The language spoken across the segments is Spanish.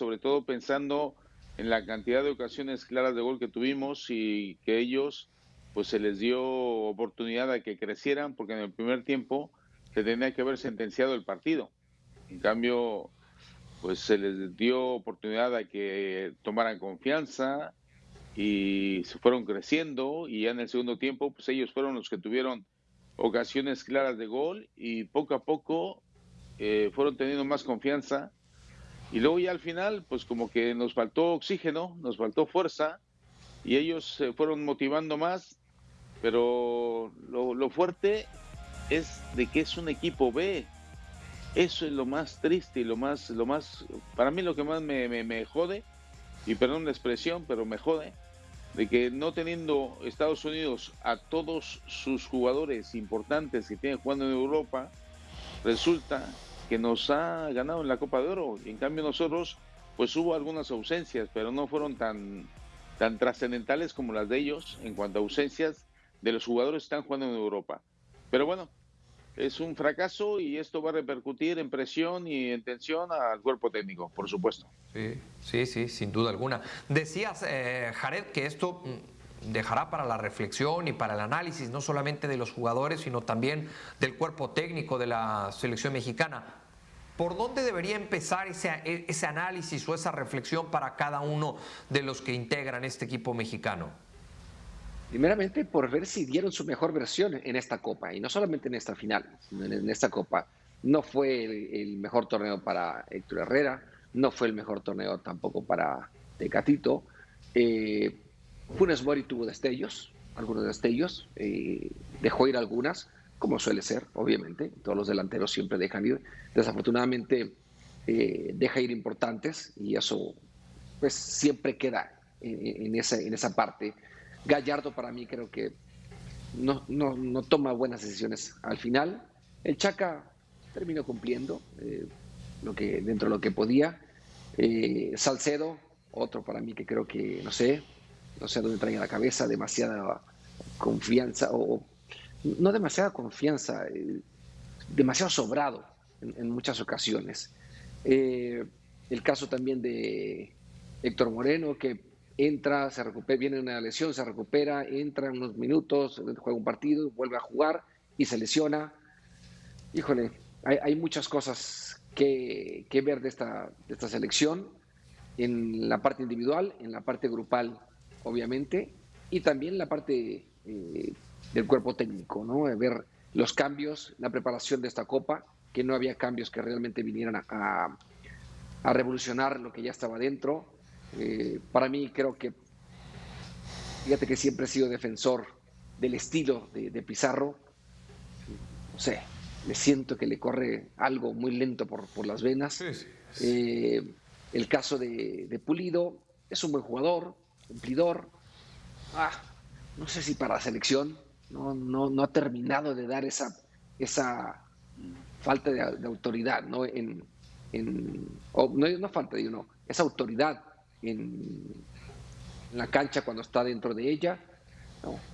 sobre todo pensando en la cantidad de ocasiones claras de gol que tuvimos y que ellos pues se les dio oportunidad a que crecieran porque en el primer tiempo se tenía que haber sentenciado el partido. En cambio, pues se les dio oportunidad a que tomaran confianza y se fueron creciendo y ya en el segundo tiempo pues ellos fueron los que tuvieron ocasiones claras de gol y poco a poco eh, fueron teniendo más confianza y luego ya al final pues como que nos faltó oxígeno, nos faltó fuerza y ellos se fueron motivando más, pero lo, lo fuerte es de que es un equipo B, eso es lo más triste y lo más, lo más, para mí lo que más me, me, jode, y perdón la expresión, pero me jode, de que no teniendo Estados Unidos a todos sus jugadores importantes que tienen jugando en Europa, resulta que nos ha ganado en la Copa de Oro. En cambio nosotros, pues hubo algunas ausencias, pero no fueron tan, tan trascendentales como las de ellos en cuanto a ausencias de los jugadores que están jugando en Europa. Pero bueno, es un fracaso y esto va a repercutir en presión y en tensión al cuerpo técnico, por supuesto. Sí, sí, sí, sin duda alguna. Decías, eh, Jared, que esto mm, dejará para la reflexión y para el análisis no solamente de los jugadores, sino también del cuerpo técnico de la selección mexicana. ¿Por dónde debería empezar ese, análisis o esa reflexión para cada uno de los que integran este equipo mexicano? Primeramente por ver si dieron su mejor versión en esta Copa, y no solamente en esta final, sino en esta Copa. No fue el, mejor torneo para Héctor Herrera, no fue el mejor torneo tampoco para Tecatito. Eh, Funes Mori tuvo destellos, algunos destellos, eh, dejó ir algunas, como suele ser, obviamente, todos los delanteros siempre dejan ir. Desafortunadamente eh, deja ir importantes y eso pues siempre queda en, esa, en esa parte Gallardo para mí creo que no, no, toma buenas decisiones al final. El Chaca terminó cumpliendo eh, lo que, dentro de lo que podía. Eh, Salcedo, otro para mí que creo que, no sé, no sé dónde trae la cabeza, demasiada confianza, o no demasiada confianza, eh, demasiado sobrado en, muchas ocasiones. el caso también de Héctor Moreno, que entra, se recupera, viene una lesión, se recupera, entra unos minutos, juega un partido, vuelve a jugar y se lesiona. Híjole, hay, muchas cosas que, ver de esta, de esta selección, en la parte individual, en la parte grupal, obviamente, y también la parte eh, del cuerpo técnico, ¿no? Ver los cambios, la preparación de esta copa, que no había cambios que realmente vinieran a, a revolucionar lo que ya estaba dentro eh, para mí creo que, fíjate que siempre he sido defensor del estilo de, Pizarro. No sé, me siento que le corre algo muy lento por, por las venas. Eh, el caso de, Pulido es un buen jugador, cumplidor. Ah, no sé si para la selección no, no, no ha terminado de dar esa, esa falta de, autoridad, ¿no? En, en no, no falta de uno, esa autoridad en, la cancha cuando está dentro de ella.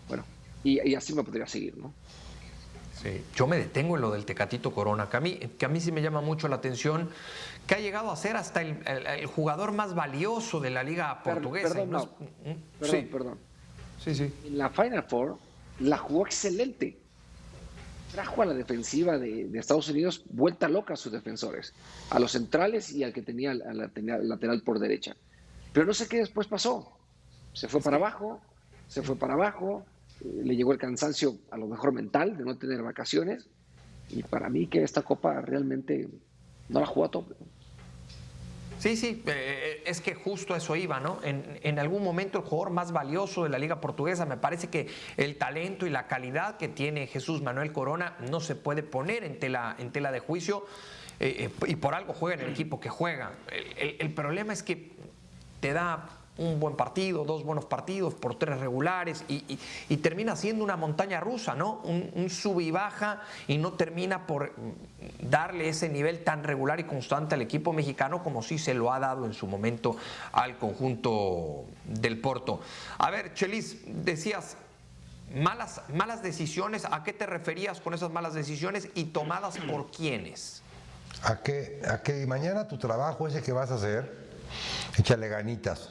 bueno, y, así me podría seguir, ¿no? Sí, yo me detengo en lo del Tecatito Corona, que a, mí, que a mí sí me llama mucho la atención, que ha llegado a ser hasta el, jugador más valioso de la liga portuguesa. Perdón, sí. perdón. Sí, sí. En la Final Four la jugó excelente. Trajo a la defensiva de, Estados Unidos vuelta loca a sus defensores, a los centrales y al que tenía, la, lateral por derecha. Pero no sé qué después pasó. Se fue para abajo, se fue para abajo, eh, le llegó el cansancio a lo mejor mental de no tener vacaciones. Y para mí que esta copa realmente no la jugó a tope. Sí, sí, eh, eh, es que justo eso iba, ¿no? En, algún momento el jugador más valioso de la liga portuguesa, me parece que el talento y la calidad que tiene Jesús Manuel Corona no se puede poner en tela, en tela de juicio y por algo juega en el equipo que juega. el problema es que te da un buen partido, dos buenos partidos por tres regulares y, termina siendo una montaña rusa, ¿no? Un, sub y baja y no termina por darle ese nivel tan regular y constante al equipo mexicano como sí se lo ha dado en su momento al conjunto del Porto. A ver, Chelis, decías malas, malas decisiones, ¿a qué te referías con esas malas decisiones y tomadas por quiénes? A que, a mañana tu trabajo ese que vas a hacer Échale ganitas.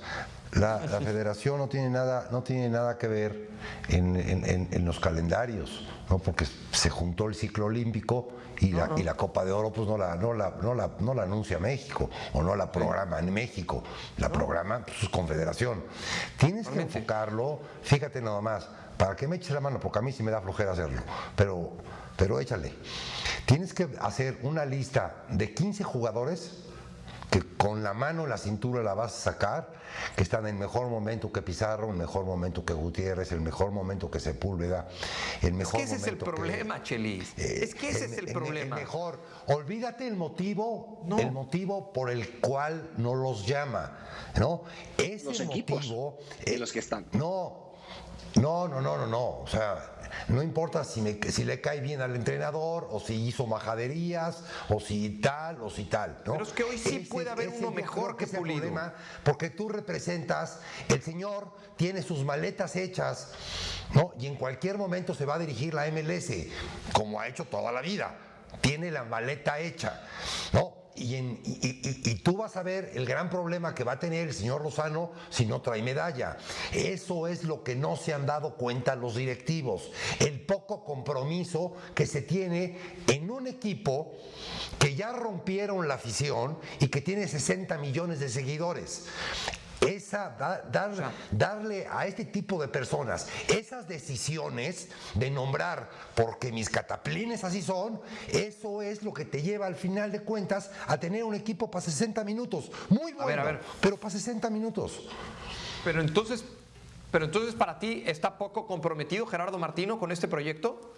La, federación no tiene nada, no tiene nada que ver en, los calendarios, ¿no? porque se juntó el ciclo olímpico y, la, y la Copa de Oro pues no la, no, la, no, la, no la anuncia México o no la programa en México, la programa pues, su confederación. Tienes que enfocarlo, fíjate nada más, para que me eches la mano, porque a mí sí me da flojera hacerlo, pero, pero échale. Tienes que hacer una lista de 15 jugadores que con la mano la cintura la vas a sacar, que están en mejor momento que Pizarro, el mejor momento que Gutiérrez, el mejor momento que Sepúlveda, el mejor es que ese es el problema, Chelis. Eh, es que ese es el, problema. mejor. Olvídate el motivo, el motivo por el cual no los llama, ¿no? Ese los equipos motivo, eh, los que están. No, no, no, no, no, no. O sea, no importa si, me, si le cae bien al entrenador, o si hizo majaderías, o si tal, o si tal. ¿no? Pero es que hoy sí puede haber uno mejor que Pulido. Problema, porque tú representas, el señor tiene sus maletas hechas, ¿no? Y en cualquier momento se va a dirigir la MLS, como ha hecho toda la vida. Tiene la maleta hecha, ¿no? Y, tú vas a ver el gran problema que va a tener el señor Lozano si no trae medalla. Eso es lo que no se han dado cuenta los directivos. El poco compromiso que se tiene en un equipo que ya rompieron la afición y que tiene 60 millones de seguidores esa, darle a este tipo de personas esas decisiones de nombrar porque mis cataplines así son, eso es lo que te lleva al final de cuentas a tener un equipo para 60 minutos. Muy bueno, pero para 60 minutos. Pero entonces, pero entonces para ti está poco comprometido Gerardo Martino con este proyecto?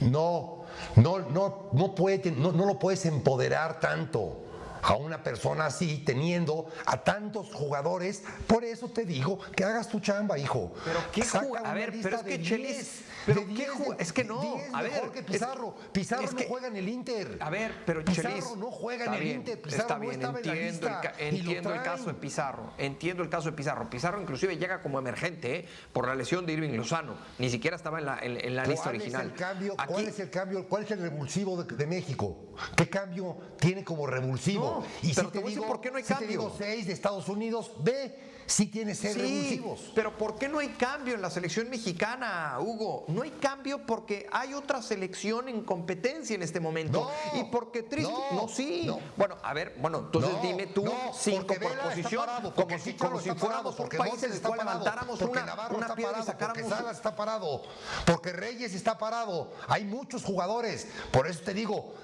No, no, no, no, puede, no, no lo puedes empoderar tanto a una persona así, teniendo a tantos jugadores. Por eso te digo que hagas tu chamba, hijo. Pero qué A ver, pero es que Chelis. Pero qué Es que no. a ver. que Pizarro. Pizarro no juega en el Inter. A ver, pero Pizarro no juega en el Inter. Pizarro está bien, no entiendo, el, entiendo el caso de Pizarro. Entiendo el caso de Pizarro. Pizarro inclusive llega como emergente ¿eh? por la lesión de Irving Lozano. Ni siquiera estaba en la, en, la lista original. cambio, ¿Cuál es el cambio? ¿Cuál es el revulsivo de México? ¿Qué cambio tiene como revulsivo? Y pero si te, digo, por qué no hay cambio. Si te digo seis de Estados Unidos, ve si tiene seis revulsivos. Pero ¿por qué no hay cambio en la selección mexicana, Hugo? No hay cambio porque hay otra selección en competencia en este momento. y porque triste. No, sí. Bueno, a ver, bueno, entonces dime tú cinco por posición, como si, como si fuéramos un país en el cual levantáramos una, una piedra y sacáramos. Porque Salas está parado, porque Reyes está parado. Hay muchos jugadores. Por eso te digo,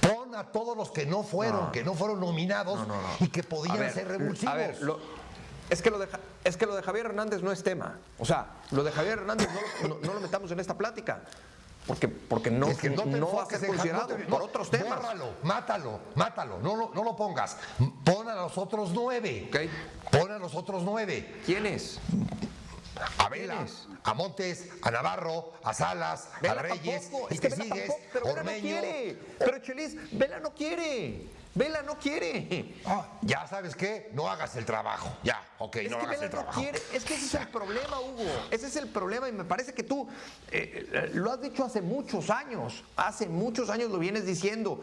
pon a todos los que no fueron, que no fueron nominados y que podían ser revulsivos. A ver, es que, lo de, es que lo de Javier Hernández no es tema. O sea, lo de Javier Hernández no, lo metamos en esta plática. Porque, porque no, no, va a ser considerado por otros temas. Bórralo, mátalo, mátalo, no, lo, no lo pongas. Pon a los otros nueve. Pon a los otros nueve. ¿Quiénes? a Vela, a Montes, a Navarro, a Salas, a Reyes, y que sigues, pero Vela no quiere. Pero Chelis, Vela no quiere. Vela no quiere. Ah, ya sabes qué, no hagas el trabajo. Ya, ok, no hagas el trabajo. quiere. Es que ese es el problema, Hugo. Ese es el problema y me parece que tú eh, eh, lo has dicho hace muchos años. Hace muchos años lo vienes diciendo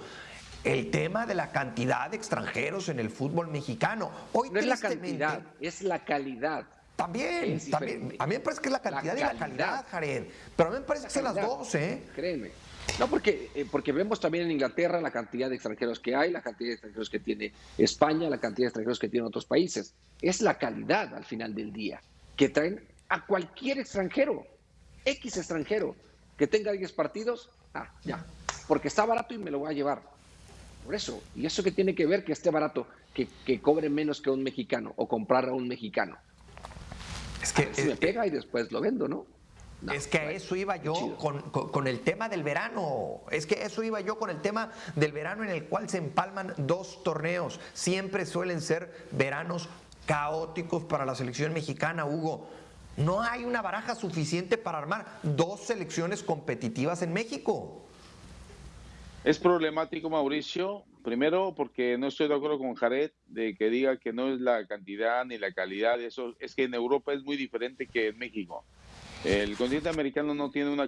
el tema de la cantidad de extranjeros en el fútbol mexicano. Hoy no es la cantidad, es la calidad. También, también. A mí me parece que es la cantidad y la calidad, Jared. Pero a mí me parece que son las dos, ¿eh? Créeme. No, porque, eh, porque vemos también en Inglaterra la cantidad de extranjeros que hay, la cantidad de extranjeros que tiene España, la cantidad de extranjeros que tienen otros países. Es la calidad al final del día que traen a cualquier extranjero, X extranjero, que tenga 10 partidos, ah, ya, porque está barato y me lo voy a llevar. Por eso, y eso que tiene que ver que esté barato, que, que cobre menos que un mexicano o comprar a un mexicano. Es que me pega y después lo vendo, ¿no? Es que a eso iba yo con, el tema del verano. Es que eso iba yo con el tema del verano en el cual se empalman dos torneos. Siempre suelen ser veranos caóticos para la selección mexicana, Hugo. No hay una baraja suficiente para armar dos selecciones competitivas en México. Es problemático, Mauricio. Primero, porque no estoy de acuerdo con Jared de que diga que no es la cantidad ni la calidad. Eso es que en Europa es muy diferente que en México. El continente americano no tiene una